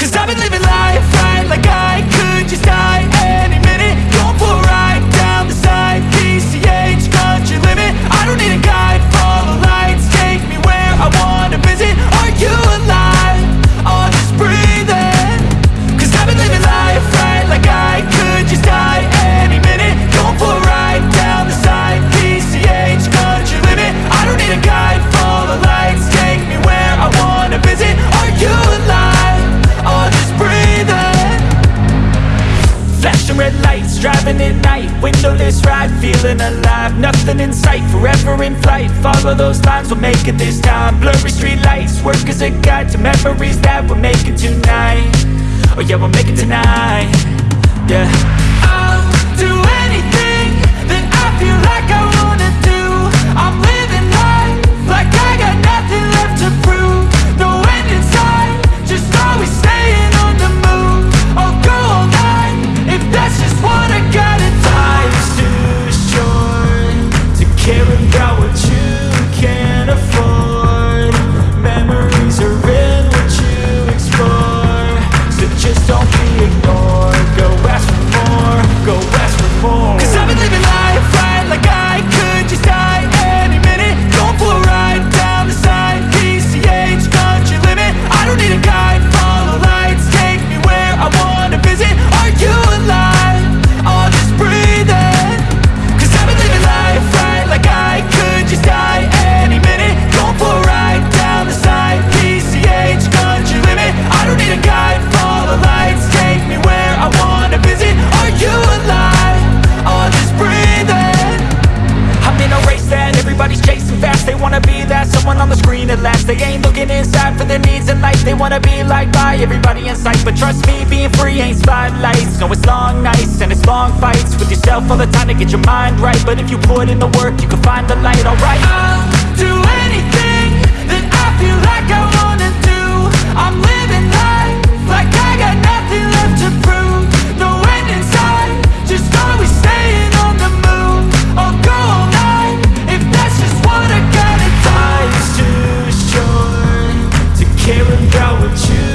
Cause I've been living life right like I could just die. living at night. Windowless ride, feeling alive. Nothing in sight, forever in flight. Follow those lines, we'll make it this time. Blurry street lights, work as a guide To memories that we're making tonight. Oh yeah, we'll make it tonight. would choose Ain't Looking inside for the needs in life. They wanna be liked by everybody in sight. But trust me, being free ain't spotlights. No, it's long nights and it's long fights With yourself all the time to get your mind right. But if you put in the work, you can find the light, alright. I'll do care about what you